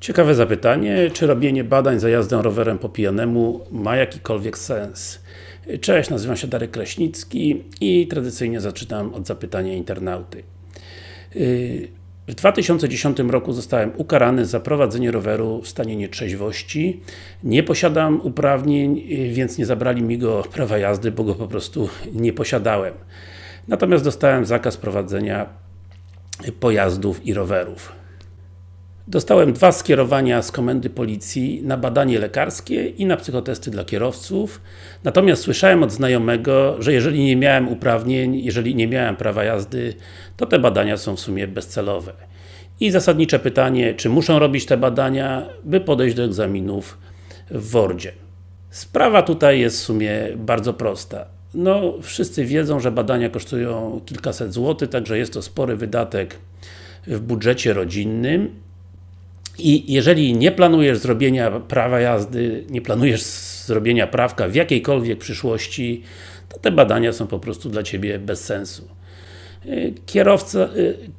Ciekawe zapytanie, czy robienie badań za jazdę rowerem po pijanemu ma jakikolwiek sens? Cześć, nazywam się Darek Kraśnicki i tradycyjnie zaczynam od zapytania internauty. W 2010 roku zostałem ukarany za prowadzenie roweru w stanie nietrzeźwości. Nie posiadam uprawnień, więc nie zabrali mi go prawa jazdy, bo go po prostu nie posiadałem. Natomiast dostałem zakaz prowadzenia pojazdów i rowerów. Dostałem dwa skierowania z komendy policji na badanie lekarskie i na psychotesty dla kierowców. Natomiast słyszałem od znajomego, że jeżeli nie miałem uprawnień, jeżeli nie miałem prawa jazdy, to te badania są w sumie bezcelowe. I zasadnicze pytanie, czy muszą robić te badania, by podejść do egzaminów w WORDzie. Sprawa tutaj jest w sumie bardzo prosta. No, wszyscy wiedzą, że badania kosztują kilkaset złotych, także jest to spory wydatek w budżecie rodzinnym i jeżeli nie planujesz zrobienia prawa jazdy, nie planujesz zrobienia prawka w jakiejkolwiek przyszłości, to te badania są po prostu dla Ciebie bez sensu. Kierowca,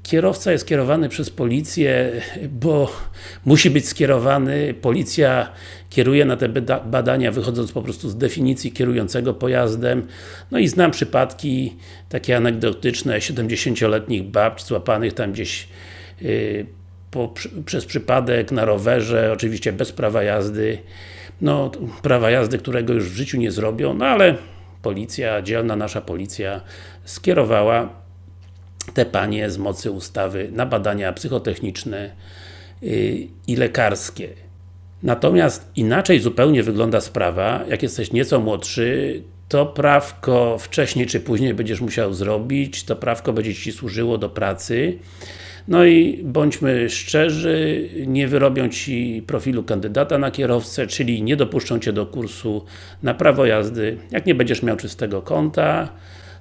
kierowca jest kierowany przez policję, bo musi być skierowany, policja kieruje na te badania wychodząc po prostu z definicji kierującego pojazdem. No i znam przypadki takie anegdotyczne 70-letnich babci złapanych tam gdzieś yy, po, przez przypadek na rowerze, oczywiście bez prawa jazdy. No, prawa jazdy, którego już w życiu nie zrobią, no ale policja, dzielna nasza policja skierowała te panie z mocy ustawy na badania psychotechniczne yy, i lekarskie. Natomiast inaczej zupełnie wygląda sprawa, jak jesteś nieco młodszy, to prawko wcześniej czy później będziesz musiał zrobić, to prawko będzie Ci służyło do pracy. No i bądźmy szczerzy, nie wyrobią Ci profilu kandydata na kierowcę, czyli nie dopuszczą Cię do kursu na prawo jazdy, jak nie będziesz miał czystego konta.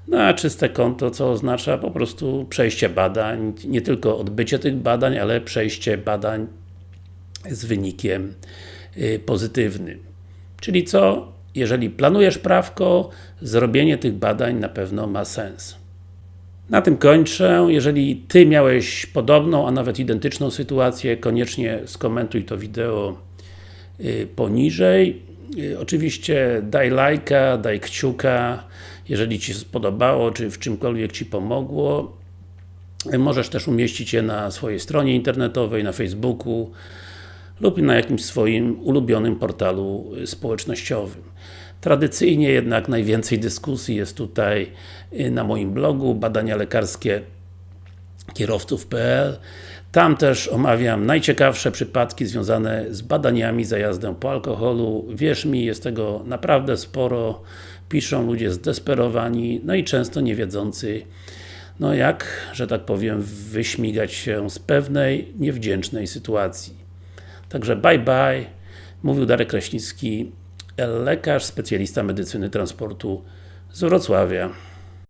No a czyste konto, co oznacza po prostu przejście badań, nie tylko odbycie tych badań, ale przejście badań z wynikiem y, pozytywnym. Czyli co? Jeżeli planujesz prawko, zrobienie tych badań na pewno ma sens. Na tym kończę. Jeżeli Ty miałeś podobną, a nawet identyczną sytuację, koniecznie skomentuj to wideo y, poniżej. Y, oczywiście daj lajka, daj kciuka, jeżeli Ci się spodobało, czy w czymkolwiek Ci pomogło. Możesz też umieścić je na swojej stronie internetowej, na Facebooku lub na jakimś swoim ulubionym portalu społecznościowym. Tradycyjnie jednak najwięcej dyskusji jest tutaj y, na moim blogu badania lekarskie kierowców.pl tam też omawiam najciekawsze przypadki związane z badaniami za jazdę po alkoholu. Wierz mi, jest tego naprawdę sporo. Piszą ludzie zdesperowani, no i często niewiedzący no jak, że tak powiem, wyśmigać się z pewnej, niewdzięcznej sytuacji. Także bye bye, mówił Darek Kraśnicki, lekarz, specjalista medycyny transportu z Wrocławia.